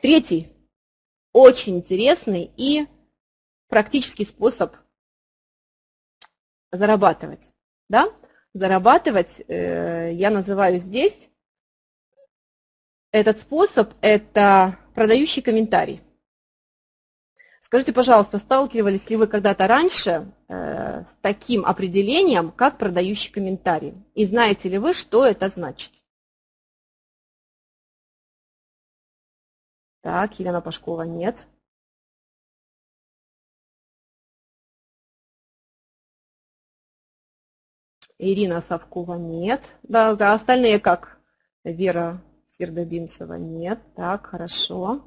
Третий, очень интересный и практический способ зарабатывать. Да? Зарабатывать э, я называю здесь этот способ – это продающий комментарий. Скажите, пожалуйста, сталкивались ли вы когда-то раньше э, с таким определением, как продающий комментарий? И знаете ли вы, что это значит? Так, Елена Пашкова нет. Ирина Савкова нет. Да, да, остальные как? Вера Сердобинцева нет. Так, хорошо.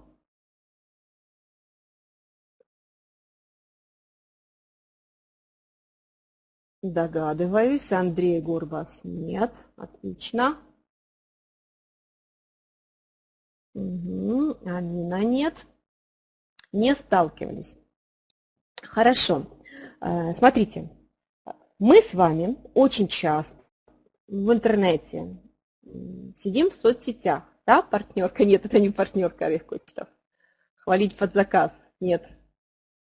Догадываюсь. Андрей Горбас нет. Отлично. Угу. Амина нет. Не сталкивались. Хорошо. Э, смотрите, мы с вами очень часто в интернете сидим в соцсетях. Да, партнерка? Нет, это не партнерка Олег Кочетов. Хвалить под заказ? Нет.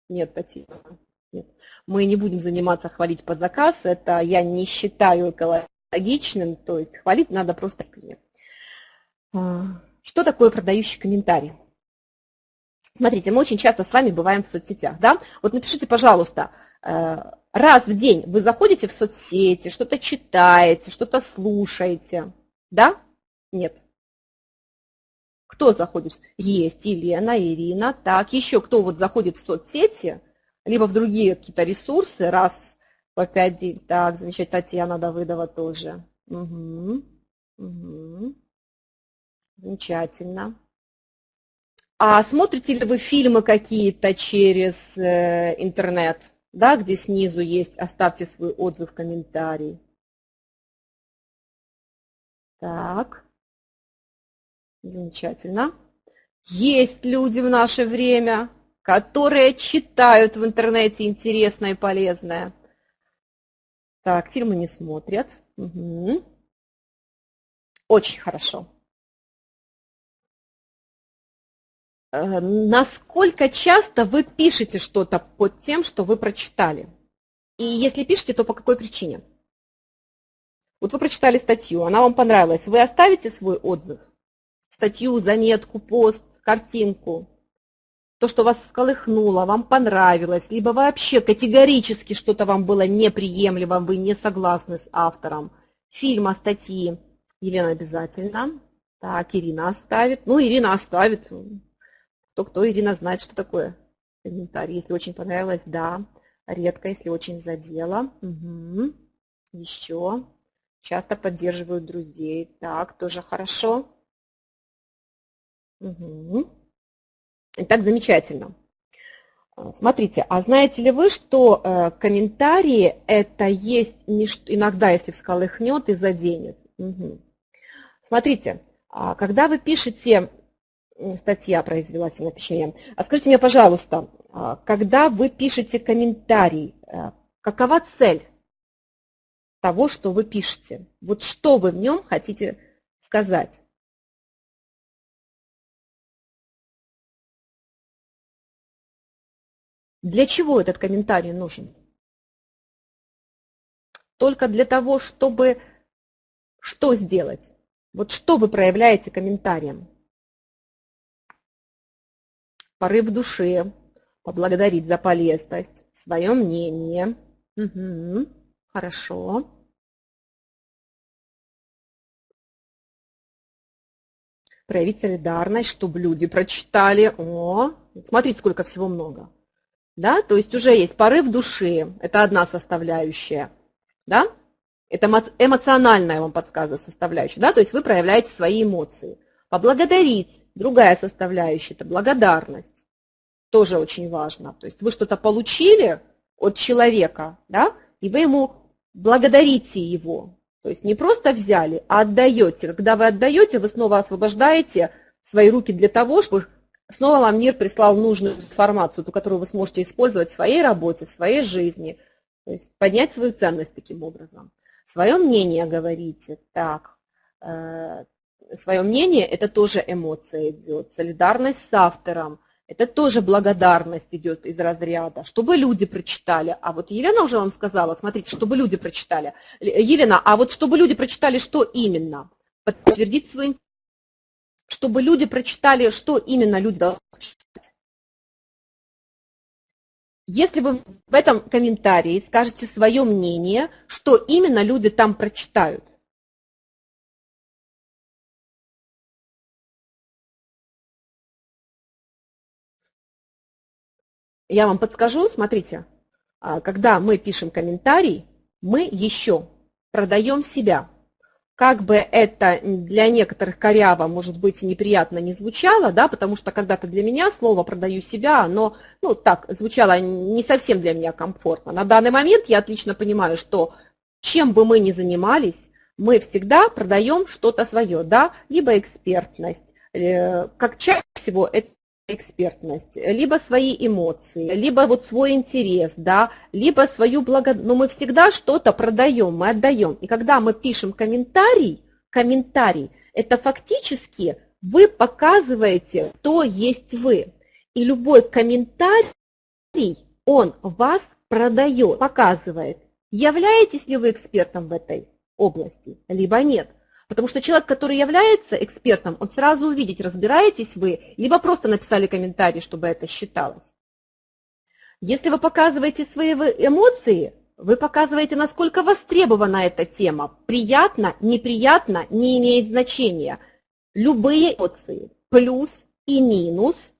Нет, Татьяна. Нет. Мы не будем заниматься хвалить под заказ. Это я не считаю экологичным. То есть хвалить надо просто искренне. Что такое продающий комментарий? Смотрите, мы очень часто с вами бываем в соцсетях. Да? Вот напишите, пожалуйста, э, раз в день вы заходите в соцсети, что-то читаете, что-то слушаете. Да? Нет. Кто заходит? Есть Елена, Ирина. Так, еще кто вот заходит в соцсети, либо в другие какие-то ресурсы, раз по пять дней. Так, замечательно, Татьяна Давыдова тоже. Угу. Угу. Замечательно. А смотрите ли вы фильмы какие-то через э, интернет, да, где снизу есть «Оставьте свой отзыв, комментарий». Так, замечательно. Есть люди в наше время, которые читают в интернете интересное и полезное. Так, фильмы не смотрят. Угу. Очень хорошо. Насколько часто вы пишете что-то под тем, что вы прочитали? И если пишете, то по какой причине? Вот вы прочитали статью, она вам понравилась. Вы оставите свой отзыв? Статью, заметку, пост, картинку? То, что вас сколыхнуло, вам понравилось, либо вообще категорически что-то вам было неприемлемо, вы не согласны с автором. Фильма, статьи. Елена обязательно. Так, Ирина оставит. Ну, Ирина оставит. Кто-кто, Ирина знает, что такое комментарий. Если очень понравилось, да. Редко, если очень задело. Угу. Еще. Часто поддерживают друзей. Так, тоже хорошо. Угу. Итак, замечательно. А, смотрите, а знаете ли вы, что э, комментарии это есть не, иногда, если всколыхнет и заденет? Угу. Смотрите, а когда вы пишете статья произвела сильное впечатление. А скажите мне, пожалуйста, а, когда вы пишете комментарий, э, какова цель того, что вы пишете? Вот что вы в нем хотите сказать? Для чего этот комментарий нужен? Только для того, чтобы что сделать? Вот что вы проявляете комментарием? Порыв души, поблагодарить за полезность, свое мнение. Угу, хорошо. Проявить солидарность, чтобы люди прочитали. О, смотрите, сколько всего много. Да? То есть уже есть порыв души, это одна составляющая. Да? Это эмоциональная, я вам подсказываю, составляющая. Да? То есть вы проявляете свои эмоции. Поблагодарить, другая составляющая, это благодарность. Тоже очень важно. То есть вы что-то получили от человека, да, и вы ему благодарите его. То есть не просто взяли, а отдаете. Когда вы отдаете, вы снова освобождаете свои руки для того, чтобы снова вам мир прислал нужную информацию, ту, которую вы сможете использовать в своей работе, в своей жизни. То есть поднять свою ценность таким образом. Свое мнение говорите. Так, э, свое мнение, это тоже эмоция идет. Солидарность с автором, это тоже благодарность идет из разряда. Чтобы люди прочитали. А вот Елена уже вам сказала, смотрите, чтобы люди прочитали. Елена, а вот чтобы люди прочитали, что именно? Подтвердить свой Чтобы люди прочитали, что именно люди должны прочитать. Если вы в этом комментарии скажете свое мнение, что именно люди там прочитают. Я вам подскажу, смотрите, а, когда мы пишем комментарий, мы еще продаем себя как бы это для некоторых коряво, может быть, неприятно не звучало, да, потому что когда-то для меня слово «продаю себя», оно, ну, так, звучало не совсем для меня комфортно. На данный момент я отлично понимаю, что чем бы мы ни занимались, мы всегда продаем что-то свое, да, либо экспертность. Э, как чаще всего это экспертность, либо свои эмоции, либо вот свой интерес, да, либо свою благодарность. Но мы всегда что-то продаем, мы отдаем. И когда мы пишем комментарий, комментарий, это фактически вы показываете, кто есть вы. И любой комментарий, он вас продает, показывает, являетесь ли вы экспертом в этой области, либо нет. Потому что человек, который является экспертом, он сразу увидит, разбираетесь вы, либо просто написали комментарий, чтобы это считалось. Если вы показываете свои эмоции, вы показываете, насколько востребована эта тема. Приятно, неприятно, не имеет значения. Любые эмоции, плюс и минус,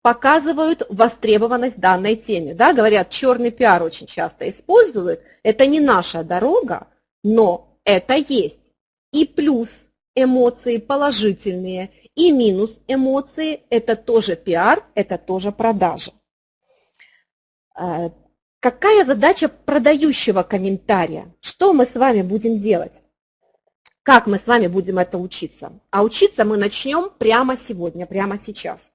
показывают востребованность данной теме. Да, говорят, черный пиар очень часто используют. Это не наша дорога, но это есть и плюс эмоции положительные, и минус эмоции – это тоже пиар, это тоже продажа. А, какая задача продающего комментария? Что мы с вами будем делать? Как мы с вами будем это учиться? А учиться мы начнем прямо сегодня, прямо сейчас.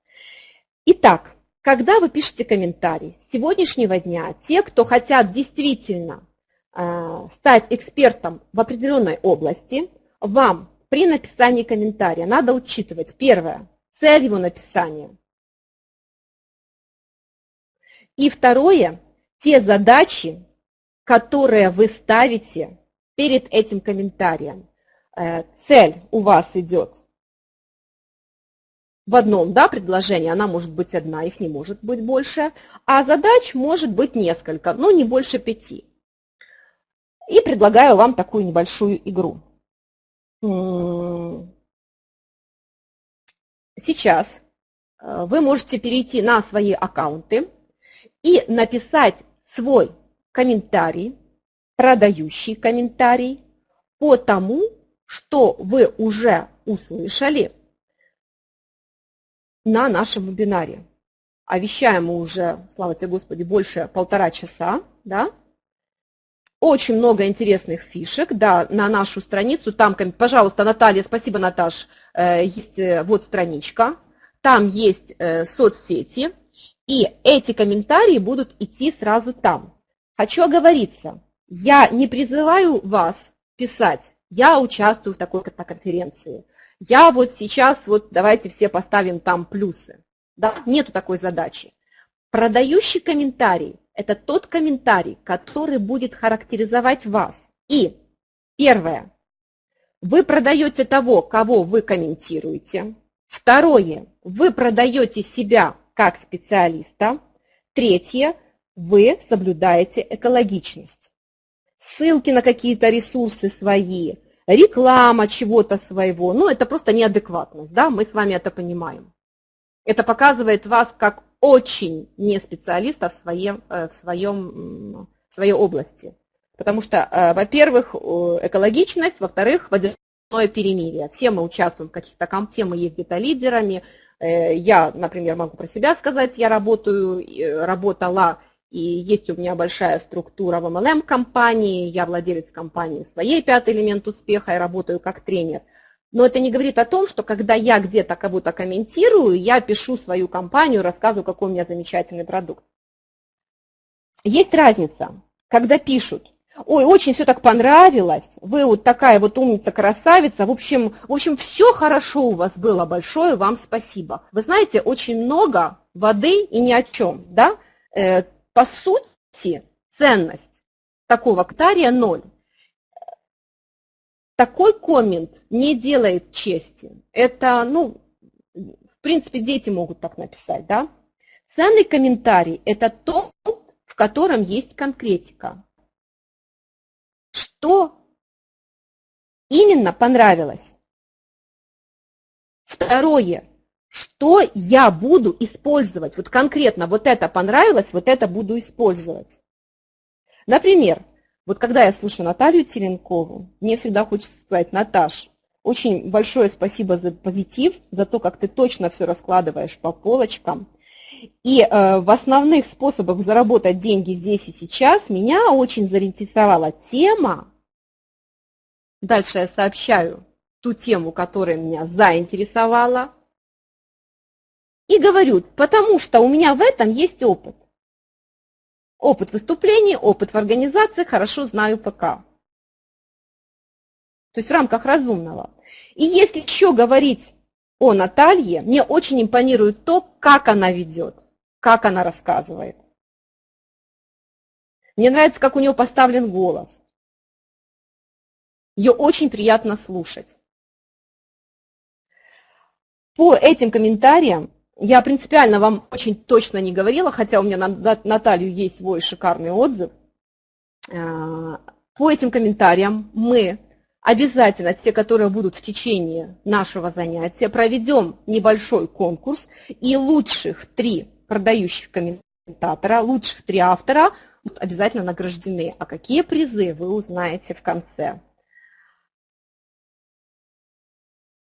Итак, когда вы пишете комментарий, с сегодняшнего дня те, кто хотят действительно а, стать экспертом в определенной области, вам при написании комментария надо учитывать, первое, цель его написания. И второе, те задачи, которые вы ставите перед этим комментарием. Э, цель у вас идет в одном да, предложении, она может быть одна, их не может быть больше, а задач может быть несколько, но не больше пяти. И предлагаю вам такую небольшую игру. Сейчас э, вы можете перейти на свои аккаунты и написать свой комментарий, продающий комментарий по тому, что вы уже услышали на нашем вебинаре. А вещаем мы уже, слава тебе Господи, больше полтора часа, да? Очень много интересных фишек, да, на нашу страницу. Там, пожалуйста, Наталья, спасибо, Наташ, э, есть э, вот страничка, там есть э, соцсети, и эти комментарии будут идти сразу там. Хочу оговориться, я не призываю вас писать, я участвую в такой-то конференции. Я вот сейчас, вот давайте все поставим там плюсы. Да? Нету такой задачи. Продающий комментарий это тот комментарий, который будет характеризовать вас. И первое, вы продаете того, кого вы комментируете. Второе, вы продаете себя как специалиста. Третье, вы соблюдаете экологичность. Ссылки на какие-то ресурсы свои, реклама чего-то своего, ну это просто неадекватность, да, мы с вами это понимаем. Это показывает вас как очень не специалиста в, своем, э, в, своем, в своей области. Потому что, э, во-первых, экологичность, во-вторых, водяное перемирие. Все мы участвуем в каких-то все мы есть где-то лидерами. Э, я, например, могу про себя сказать, я работаю, работала, и есть у меня большая структура в MLM-компании, я владелец компании своей «Пятый элемент успеха» и работаю как тренер – но это не говорит о том, что когда я где-то кого-то комментирую, я пишу свою компанию, рассказываю, какой у меня замечательный продукт. Есть разница, когда пишут Ой, очень все так понравилось. Вы вот такая вот умница, красавица. В общем, в общем, все хорошо у вас было. Большое вам спасибо. Вы знаете, очень много воды и ни о чем. Да? Э, по сути, ценность такого комментария ноль. Такой коммент не делает чести. Это, ну, в принципе, дети могут так написать, да? Ценный комментарий – это то, в котором есть конкретика. Что именно понравилось? Второе. Что я буду использовать? Вот конкретно вот это понравилось, вот это буду использовать. Например, вот когда я слушаю Наталью Теленкову, мне всегда хочется сказать, Наташ, очень большое спасибо за позитив, за то, как ты точно все раскладываешь по полочкам. И э, в основных способах заработать деньги здесь и сейчас меня очень заинтересовала тема. Дальше я сообщаю ту тему, которая меня заинтересовала. И говорю, потому что у меня в этом есть опыт. Опыт выступлений, опыт в организации, хорошо знаю ПК. То есть в рамках разумного. И если еще говорить о Наталье, мне очень импонирует то, как она ведет, как она рассказывает. Мне нравится, как у нее поставлен голос. Ее очень приятно слушать. По этим комментариям я принципиально вам очень точно не говорила, хотя у меня на Наталью есть свой шикарный отзыв. А, по этим комментариям мы обязательно, те, которые будут в течение нашего занятия, проведем небольшой конкурс, и лучших три продающих комментатора, лучших три автора будут обязательно награждены. А какие призы вы узнаете в конце.